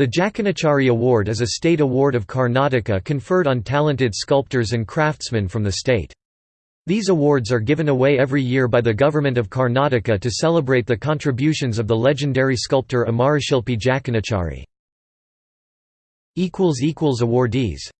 The Jakanachari Award is a state award of Karnataka conferred on talented sculptors and craftsmen from the state. These awards are given away every year by the government of Karnataka to celebrate the contributions of the legendary sculptor Amarashilpi Jakanachari. Awardees